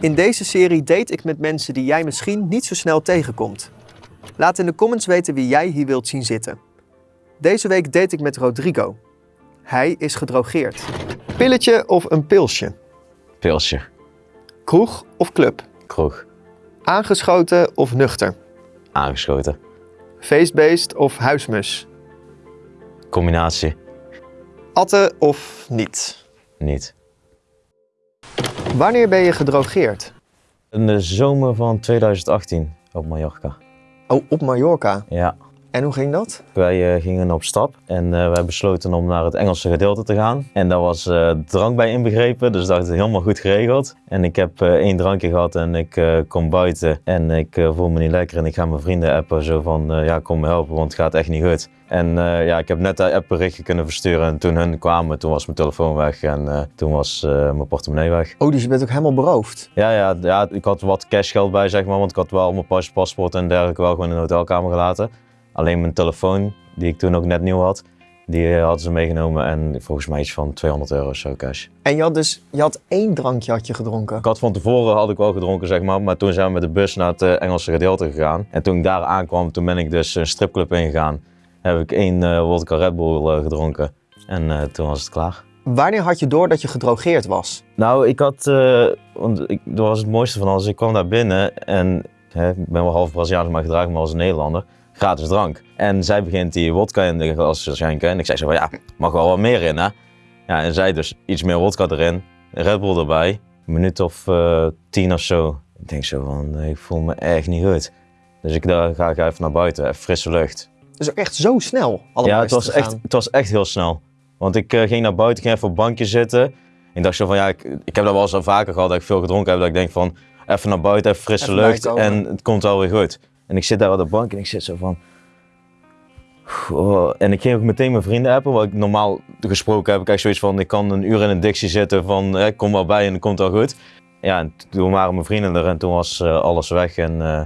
In deze serie date ik met mensen die jij misschien niet zo snel tegenkomt. Laat in de comments weten wie jij hier wilt zien zitten. Deze week date ik met Rodrigo. Hij is gedrogeerd. Pilletje of een pilsje? Pilsje. Kroeg of club? Kroeg. Aangeschoten of nuchter? Aangeschoten. Feestbeest of huismus? Combinatie. Atten of niet? Niet. Wanneer ben je gedrogeerd? In de zomer van 2018 op Mallorca. Oh, op Mallorca. Ja. En hoe ging dat? Wij eh, gingen op stap en eh, wij besloten om naar het Engelse gedeelte te gaan. En daar was eh, drank bij inbegrepen, dus dat is helemaal goed geregeld. En ik heb één drankje gehad en ik kom buiten en ik voel me niet lekker. En ik ga mijn vrienden appen zo van, ja kom me helpen, want het gaat echt niet goed. En ja, ik heb net dat appberichtje kunnen versturen en toen hun kwamen, toen was mijn telefoon weg en toen was mijn portemonnee weg. Oh, dus je bent ook helemaal beroofd. Ja, ja, ja, ik had wat cashgeld bij, zeg maar, want ik had wel mijn pas, paspoort en dergelijke wel gewoon in de hotelkamer gelaten. Alleen mijn telefoon, die ik toen ook net nieuw had, die eh, hadden ze meegenomen en volgens mij iets van 200 euro of zo cash. En je had dus je had één drankje had je gedronken. Ik had van tevoren had ik wel gedronken, zeg maar, maar toen zijn we met de bus naar het eh, Engelse gedeelte gegaan. En toen ik daar aankwam, toen ben ik dus een stripclub ingegaan. Heb ik één vodka Red Bull gedronken en toen was het klaar. Wanneer had je door dat je gedrogeerd was? Nou, ik had, want ik, dat was het mooiste van alles. Ik kwam daar binnen en hè, ik ben wel half Braziliaans, maar gedraag me als een Nederlander. Gratis drank. En zij begint die wodka in de glas te schenken. En ik zei zo van, ja, mag wel wat meer in, hè? Ja, en zij dus iets meer wodka erin, Red Bull erbij. Een minuut of eh, tien of zo. Ik denk zo van, ik voel me echt niet goed. Dus ik dacht, ga, ga even naar buiten, even frisse lucht. Dus ook echt zo snel allemaal Ja, het was, echt, het was echt heel snel. Want ik eh, ging naar buiten, ging even op een bankje zitten. Ik dacht zo van, ja, ik, ik heb dat wel eens al vaker gehad dat ik veel gedronken heb. Dat ik denk van, even naar buiten, even frisse Even lucht en het komt wel weer goed. En ik zit daar op de bank en ik zit zo van... oh. En ik ging ook meteen mijn vrienden appen, wat ik normaal gesproken heb. Ik echt zoiets van, ik kan een uur in een dictie zitten van, hè, kom wel bij en het komt wel goed. Ja, en toen waren mijn vrienden er en toen was eh, alles weg en eh,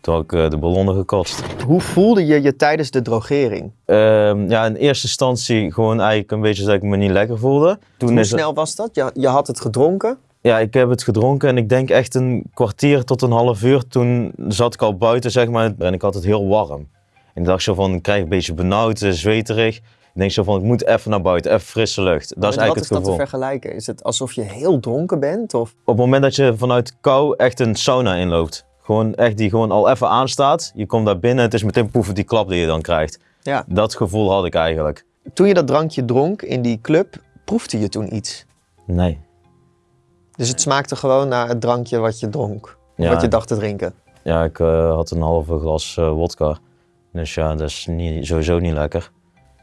toen had ik eh, de ballonnen gekotst. Hoe voelde je je tijdens de drogering? Ehm, ja, in eerste instantie gewoon eigenlijk een beetje dat ik me niet lekker voelde. Toen Hoe is snel was dat? Je, je had het gedronken. Ja, ik heb het gedronken en ik denk echt een kwartier tot een half uur. Toen zat ik al buiten, zeg maar, en ik had het heel warm. En ik dacht zo van, ik krijg een beetje benauwd, zweterig. Ik denk zo van, ik moet even naar buiten, even frisse lucht. Dat is Met eigenlijk wat het is dat gevoel. te vergelijken? Is het alsof je heel dronken bent? Of? Op het moment dat je vanuit kou echt een sauna inloopt. Gewoon echt die gewoon al even aanstaat. Je komt daar binnen, het is meteen poeven die klap die je dan krijgt. Ja. Dat gevoel had ik eigenlijk. Toen je dat drankje dronk in die club, proefde je toen iets? Nee. Dus het smaakte gewoon naar het drankje wat je dronk. Ja. wat je dacht te drinken. Ja, ik eh, had een halve glas eh, wodka. Dus ja, dat is niet, sowieso niet lekker.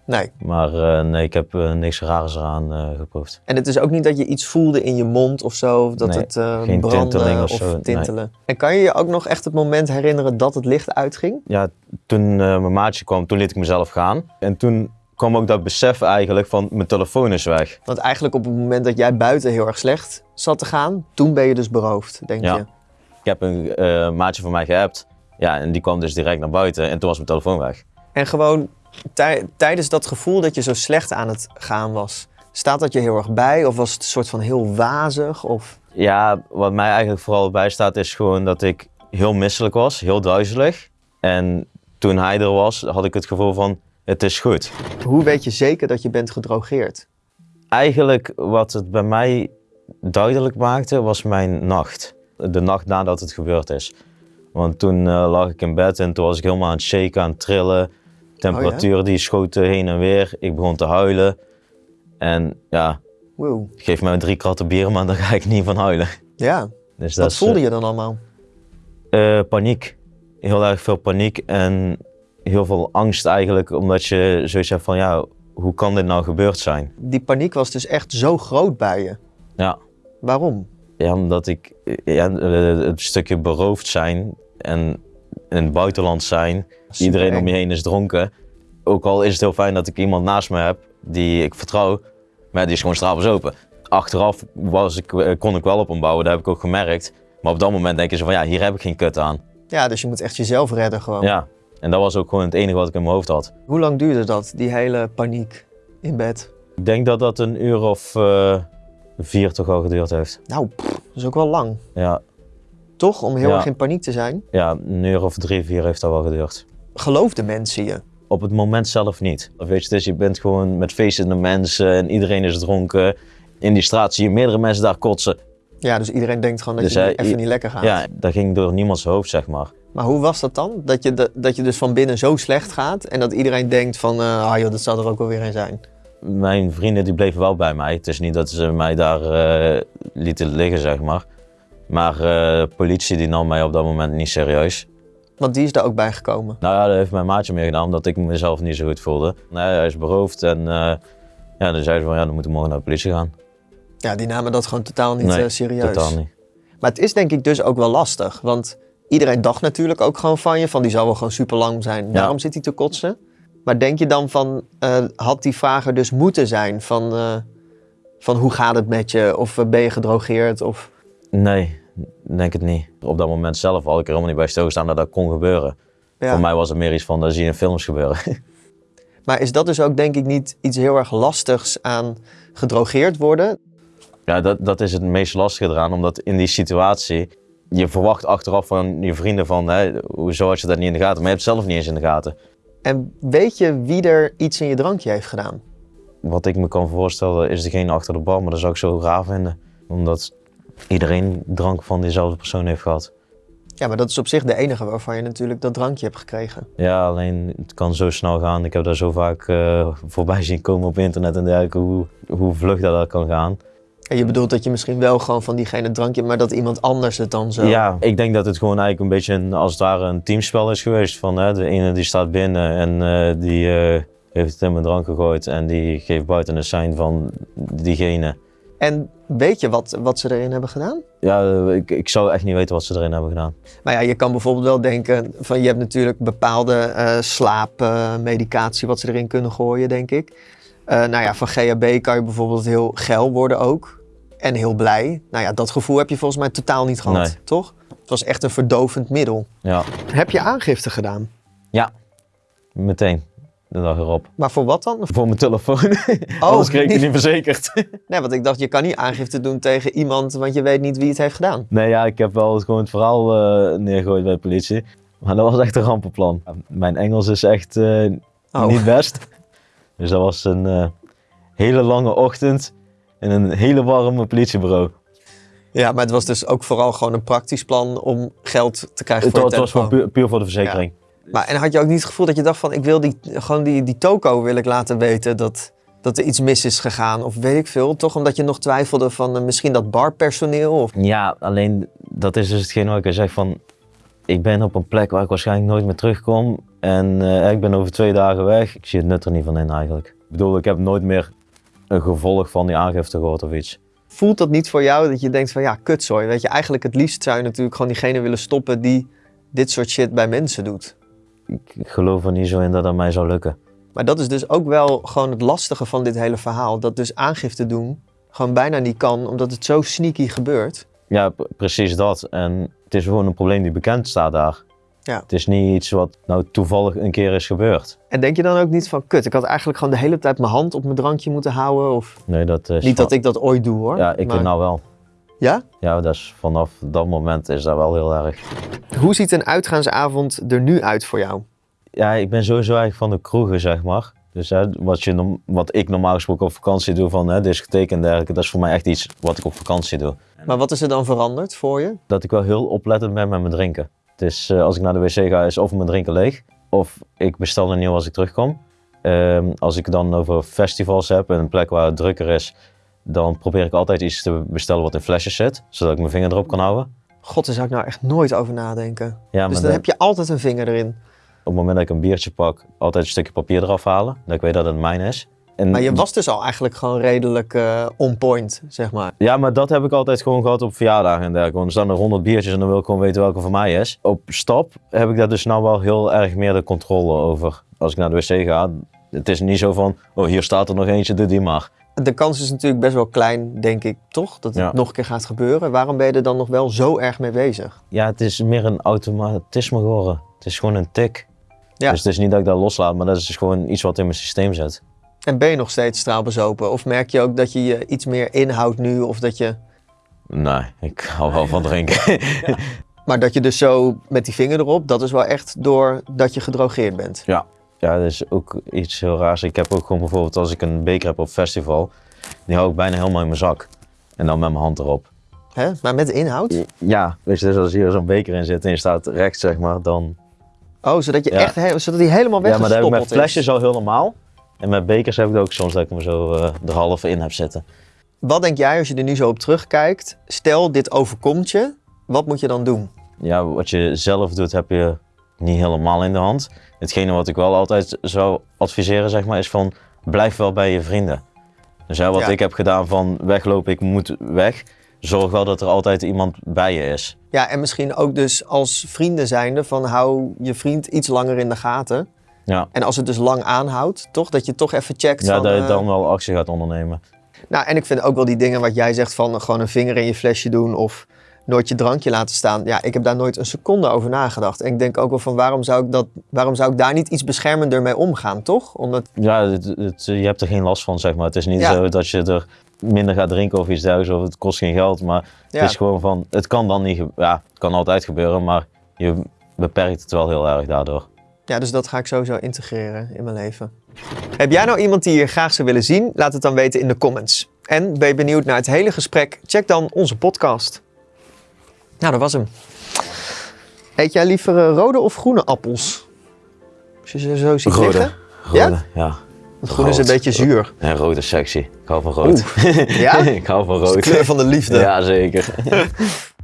Nee. Maar eh, nee, ik heb niks raars eraan geproefd. En het is ook niet dat je iets voelde in je mond of zo, of dat Nee, het geen brandde tinteling of of, nee. tintelen. En kan je je ook nog echt het moment herinneren dat het licht uitging? Ja, toen mijn maatje kwam, toen liet ik mezelf gaan. En toen kwam ook dat besef eigenlijk van mijn telefoon is weg. Want eigenlijk op het moment dat jij buiten heel erg slecht zat te gaan, toen ben je dus beroofd, denk Ja. je. Ik heb een eh, maatje van mij geappt. Ja, en die kwam dus direct naar buiten en toen was mijn telefoon weg. En gewoon tij- tijdens dat gevoel dat je zo slecht aan het gaan was, staat dat je heel erg bij? Of was het een soort van heel wazig? Of... Ja, wat mij eigenlijk vooral bijstaat is gewoon dat ik heel misselijk was, heel duizelig. En toen hij er was, had ik het gevoel van, het is goed. Hoe weet je zeker dat je bent gedrogeerd? Eigenlijk wat het bij mij duidelijk maakte, was mijn nacht. De nacht nadat het gebeurd is. Want toen eh, lag ik in bed en toen was ik helemaal aan het shaken, aan het trillen. Temperatuur die schoot heen en weer. Ik begon te huilen. En ja, Wow. geef mij drie kratten bier, maar dan ga ik niet van huilen. Ja, Dus dat wat is, voelde je dan allemaal? eh, paniek. Heel erg veel paniek en heel veel angst eigenlijk. Omdat je zoiets hebt van, ja, hoe kan dit nou gebeurd zijn? Die paniek was dus echt zo groot bij je. Ja, Waarom? Ja, omdat ik ja, het stukje beroofd zijn en in het buitenland zijn. Iedereen om je heen is dronken. Ook al is het heel fijn dat ik iemand naast me heb die ik vertrouw, maar die is gewoon strafels open. Achteraf was ik, eh, kon ik wel op hem bouwen, dat heb ik ook gemerkt. Maar op dat moment denk je zo van ja, hier heb ik geen kut aan. Ja, dus je moet echt jezelf redden gewoon. Ja, en dat was ook gewoon het enige wat ik in mijn hoofd had. Hoe lang duurde dat, die hele paniek in bed? Ik denk dat dat een uur of eh, vier toch al geduurd heeft. Nou, pff, dat is ook wel lang. Ja, Toch? Om heel Ja. erg in paniek te zijn. Ja, een uur of drie, vier heeft dat wel geduurd. Geloofden mensen je? Op het moment zelf niet. Of Weet je, dus je bent gewoon met feestende mensen en iedereen is dronken. In die straat zie je meerdere mensen daar kotsen. Ja, dus iedereen denkt gewoon dat Dus je hij- even niet lekker gaat. Ja, dat ging door niemands hoofd, zeg maar. Maar hoe was dat dan? Dat je, de- dat je dus van binnen zo slecht gaat en dat iedereen denkt van, eh ah joh, dat zal er ook wel weer een zijn. Mijn vrienden die bleven wel bij mij. Het is niet dat ze mij daar eh, lieten liggen, zeg maar. Maar de politie die nam mij op dat moment niet serieus. Want die is daar ook bij gekomen. Nou ja, dat heeft mijn maatje meer gedaan, omdat ik mezelf niet zo goed voelde. Nee, hij is beroofd en eh, ja, dan zeiden ze van ja, dan moeten we morgen naar de politie gaan. Ja, die namen dat gewoon totaal niet Nee, serieus. Totaal niet. Maar het is denk ik dus ook wel lastig. Want iedereen dacht natuurlijk ook gewoon van je, van die zal wel gewoon super lang zijn. Daarom zit hij te kotsen. Maar denk je dan van, eh, had die vraag er dus moeten zijn van, eh, van hoe gaat het met je? Of eh, ben je gedrogeerd? Of... Nee, denk het niet. Op dat moment zelf had ik er helemaal niet bij stilgestaan dat dat kon gebeuren. Ja. Voor mij was het meer iets van, dat zie je in films gebeuren. Maar is dat dus ook denk ik niet iets heel erg lastigs aan gedrogeerd worden? ja, dat, dat is het meest lastige eraan, omdat in die situatie, je verwacht achteraf van je vrienden van, hè, hoezo had je dat niet in de gaten? Maar je hebt het zelf niet eens in de gaten. En weet je wie er iets in je drankje heeft gedaan? Wat ik me kan voorstellen is degene achter de bar, maar dat zou ik zo raar vinden. Omdat iedereen drank van diezelfde persoon heeft gehad. Ja, maar dat is op zich de enige waarvan je natuurlijk dat drankje hebt gekregen. Ja, alleen het kan zo snel gaan. Ik heb daar zo vaak eh, voorbij zien komen op internet en dergelijke, hoe, hoe vlug dat, dat kan gaan. En je bedoelt dat je misschien wel gewoon van diegene drankje, maar dat iemand anders het dan zo... Ja, ik denk dat het gewoon eigenlijk een beetje een, als het ware een teamspel is geweest. Van, hè, de ene die staat binnen en eh, die eh, heeft het in mijn drank gegooid en die geeft buiten een sein van diegene. En weet je wat, wat ze erin hebben gedaan? Ja, eh, ik, ik zou echt niet weten wat ze erin hebben gedaan. Maar ja, je kan bijvoorbeeld wel denken van je hebt natuurlijk bepaalde slaapmedicatie wat ze erin kunnen gooien, denk ik. Eh, nou ja, van GHB kan je bijvoorbeeld heel geil worden ook. En heel blij. Nou ja, dat gevoel heb je volgens mij totaal niet gehad, Nee. toch? Het was echt een verdovend middel. Ja, Heb je aangifte gedaan? meteen. De dag erop. Maar voor wat dan? Voor mijn telefoon. Anders kreeg ik het niet verzekerd. Nee, want ik dacht, je kan niet aangifte doen tegen iemand, want je weet niet wie het heeft gedaan. Nee, ja, ik heb wel gewoon het verhaal eh, neergegooid bij de politie. Maar dat was echt een rampenplan. Mijn Engels is echt eh, Oh. niet best. Dus dat was een eh, hele lange ochtend in een hele warme politiebureau. Ja, maar het was dus ook vooral gewoon een praktisch plan om geld te krijgen Het, voor je het was puur, puur voor de verzekering. Maar en had je ook niet het gevoel dat je dacht van, ik wil die, gewoon die, die toko wil ik laten weten dat, dat er iets mis is gegaan of weet ik veel. Toch omdat je nog twijfelde van eh, misschien dat barpersoneel of... Ja, alleen dat is dus hetgeen wat ik zeg van... Ik ben op een plek waar ik waarschijnlijk nooit meer terugkom. En eh, ik ben over twee dagen weg. Ik zie het nut er niet van in eigenlijk. Ik bedoel, ik heb nooit meer een gevolg van die aangifte gehoord of iets. Voelt dat niet voor jou dat je denkt van, ja, kutzooi. Weet je, eigenlijk het liefst zou je natuurlijk gewoon diegene willen stoppen die dit soort shit bij mensen doet. Ik geloof er niet zo in dat dat mij zou lukken. Maar dat is dus ook wel gewoon het lastige van dit hele verhaal. Dat dus aangifte doen gewoon bijna niet kan, omdat het zo sneaky gebeurt. Ja, precies dat. En het is gewoon een probleem die bekend staat daar. Ja. Het is niet iets wat nou toevallig een keer is gebeurd. En denk je dan ook niet van, kut, ik had eigenlijk gewoon de hele tijd mijn hand op mijn drankje moeten houden? Of Nee, dat is niet van- dat ik dat ooit doe hoor. Ja, ik maar- nou wel. Ja? Ja, is vanaf dat moment is dat wel heel erg. Hoe ziet een uitgaansavond er nu uit voor jou? Ja, ik ben sowieso eigenlijk van de kroegen, zeg maar. Dus hè, wat, je, wat ik normaal gesproken op vakantie doe, van hè, discotheek en dergelijke, dat is voor mij echt iets wat ik op vakantie doe. Maar wat is er dan veranderd voor je? Dat ik wel heel oplettend ben met mijn drinken. Is, eh, als ik naar de wc ga, is of mijn drinken leeg, of ik bestel een nieuw als ik terugkom. Ehm, als ik dan over festivals heb en een plek waar het drukker is, dan probeer ik altijd iets te bestellen wat in flesjes zit, zodat ik mijn vinger erop kan houden. God, daar zou ik nou echt nooit over nadenken. Ja, dus dan dan- heb je altijd een vinger erin. op het moment dat ik een biertje pak, altijd een stukje papier eraf halen, dat ik weet dat het mijn is. En Maar je was dus al eigenlijk gewoon redelijk eh, on point, zeg maar. Ja, maar dat heb ik altijd gewoon gehad op verjaardagen en dergelijke. Want er staan er 100 biertjes en dan wil ik gewoon weten welke van mij is. Op stap heb ik daar dus nou wel heel erg meer de controle over. Als ik naar de wc ga, het is niet zo van, oh hier staat er nog eentje, doe die maar. De kans is natuurlijk best wel klein, denk ik, toch? Dat het Ja. nog een keer gaat gebeuren. Waarom ben je er dan nog wel zo erg mee bezig? Ja, het is meer een automatisme geworden. Het is gewoon een tik. Ja. Dus het is niet dat ik dat loslaat, maar dat is dus gewoon iets wat in mijn systeem zit. En ben je nog steeds straalbezopen? Of merk je ook dat je je iets meer inhoudt nu? Of dat je... Nee, ik hou wel van drinken. Maar dat je dus zo met die vinger erop, dat is wel echt doordat je gedrogeerd bent. Ja, dat is ook iets heel raars. Ik heb ook gewoon bijvoorbeeld als ik een beker heb op festival, die hou ik bijna helemaal in mijn zak. En dan met mijn hand erop. Hè? Maar met inhoud? Ja, weet je, dus als hier zo'n beker in zit en je staat rechts, zeg maar, dan... Oh, zodat je Ja. echt zodat die helemaal Ja, maar dat heb ik met is. flesjes al heel normaal. En met bekers heb ik ook soms dat ik hem zo eh er half in heb zitten. Wat denk jij als je er nu zo op terugkijkt? Stel, dit overkomt je. Wat moet je dan doen? Ja, wat je zelf doet heb je niet helemaal in de hand. Hetgene wat ik wel altijd zou adviseren, zeg maar, is van blijf wel bij je vrienden. Dus hè, wat Ja. ik heb gedaan van weglopen, ik moet weg. Zorg wel dat er altijd iemand bij je is. Ja, en misschien ook dus als vrienden zijnde van hou je vriend iets langer in de gaten. Ja, En als het dus lang aanhoudt, toch? Dat je toch even checkt ja van... dat je eh, dan wel actie gaat ondernemen. Nou, en ik vind ook wel die dingen wat jij zegt van gewoon een vinger in je flesje doen of nooit je drankje laten staan. Ja, ik heb daar nooit een seconde over nagedacht. En ik denk ook wel van waarom zou ik, dat, waarom zou ik daar niet iets beschermender mee omgaan, toch? Omdat, Ja, het, het- je hebt er geen last van, zeg maar. Het is niet Ja. zo dat je er minder gaat drinken of iets dergelijks, of het kost geen geld. Maar ja, het is gewoon van, het kan dan niet, ja, het kan altijd gebeuren, maar je beperkt het wel heel erg daardoor. Ja, dus dat ga ik sowieso integreren in mijn leven. Heb jij nou iemand die je graag zou willen zien? Laat het dan weten in de comments. En ben je benieuwd naar het hele gesprek? Check dan onze podcast. Nou, dat was hem. Eet jij liever eh, rode of groene appels? Als je ze zo ziet liggen? Rode, Ja? ja. Want groen is een beetje zuur. En rood is sexy. Ik hou van rood. Ja? ik hou van de rood. kleur van de liefde. Ja, zeker.